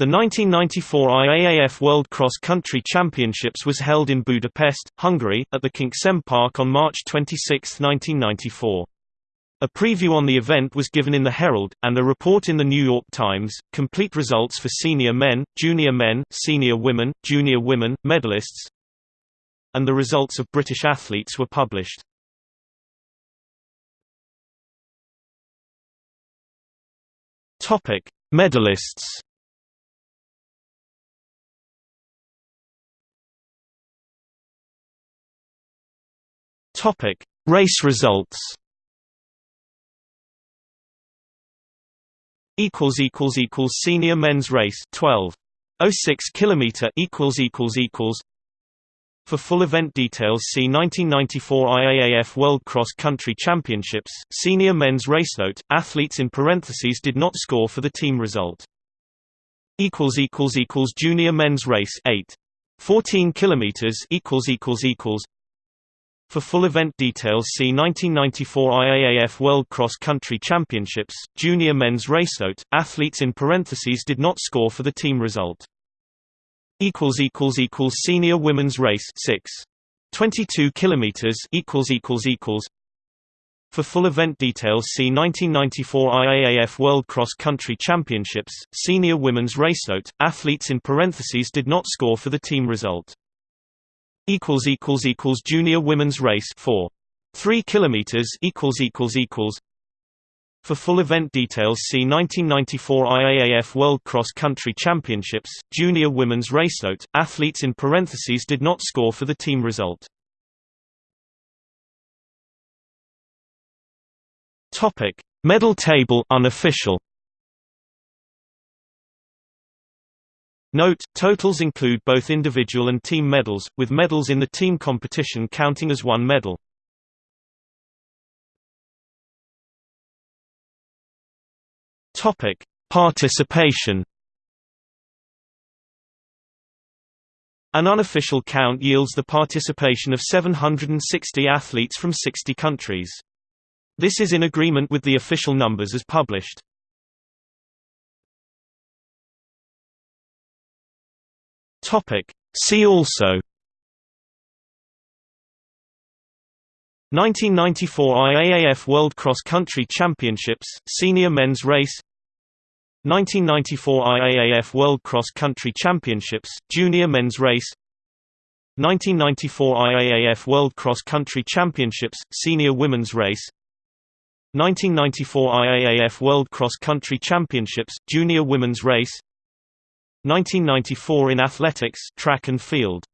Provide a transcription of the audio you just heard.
The 1994 IAAF World Cross Country Championships was held in Budapest, Hungary, at the Kincsem Park on March 26, 1994. A preview on the event was given in the Herald, and a report in the New York Times. Complete results for senior men, junior men, senior women, junior women, medalists, and the results of British athletes were published. Medalists. Topic: Race results. Equals equals equals senior men's race 12. 06 kilometer equals equals equals for full event details see 1994 IAAF World Cross Country Championships, Senior Men's Race Note, athletes in parentheses did not score for the team result. equals equals equals Junior Men's Race 8. 14 kilometers equals equals equals for full event details see 1994 IAAF World Cross Country Championships, Junior Men's Race Note, athletes in parentheses did not score for the team result. Senior Women's Race 6. 22 kilometers for full event details see 1994 IAAF World Cross Country Championships, Senior Women's Race Note, athletes in parentheses did not score for the team result equals equals equals junior women's race 4 3 kilometers equals equals equals. For full event details see 1994 IAAF World Cross Country Championships. Junior women's race note athletes in parentheses did not score for the team result. Topic medal table unofficial Note, totals include both individual and team medals, with medals in the team competition counting as one medal. Topic: Participation. An unofficial count yields the participation of 760 athletes from 60 countries. This is in agreement with the official numbers as published. Topic. See also. 1994 IAAF World Cross Country Championships, Senior Men's Race. 1994 IAAF World Cross Country Championships, Junior Men's Race. 1994 IAAF World Cross Country Championships, Senior Women's Race. 1994 IAAF World Cross Country Championships, Junior Women's Race 1994 in athletics track and field